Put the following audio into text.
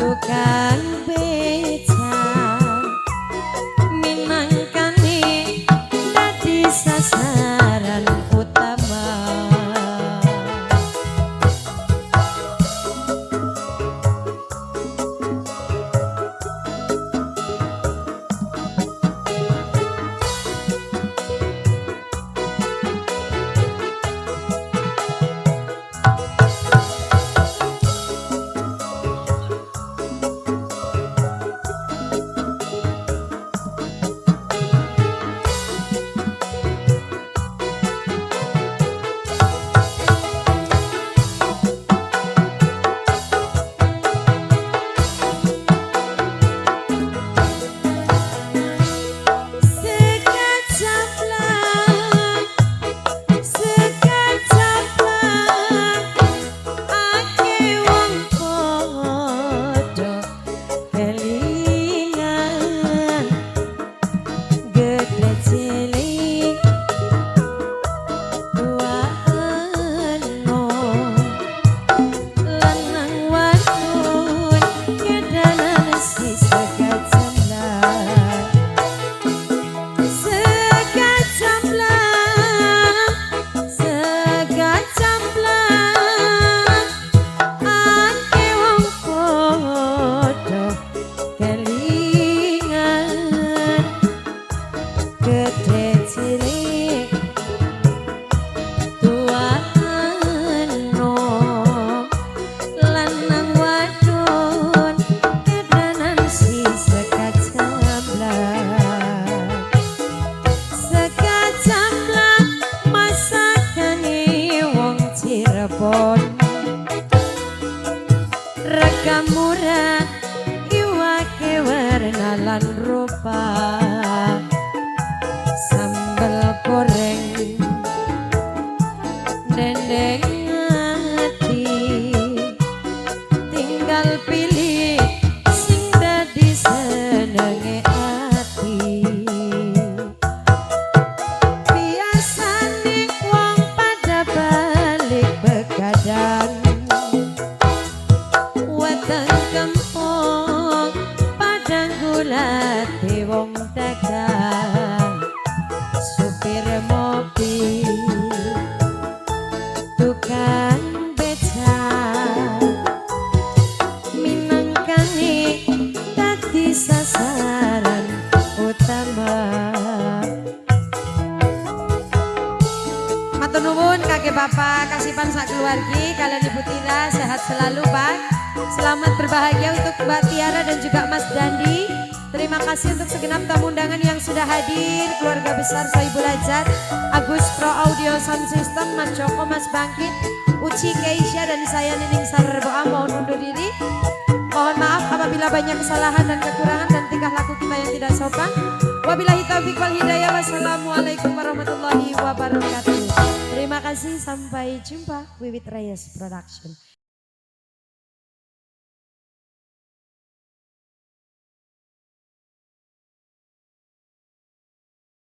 bukan Sambal goreng dendeng ati Tinggal pilih sing dadi senenge ati. Biasane wong pada balik begadang Matur nuwun kakek bapak, kasipan sak keluargi, kalian ibu Tira sehat selalu pak. Selamat berbahagia untuk Mbak Tiara dan juga Mas Dandi. Terima kasih untuk segenap tamu undangan yang sudah hadir, keluarga besar Soibul Hajat, Agus Pro Audio Sound System, Mas Joko, Mas Bangkit, Uci Keisha dan saya Nining Sarboa mohon undur diri. Mohon maaf apabila banyak kesalahan dan kekurangan dan tingkah laku kita yang tidak sopan. Wabillahi taufiq wal hidayah. Wassalamualaikum warahmatullahi wabarakatuh. Kasih, sampai jumpa. Wiwit Reyes Production.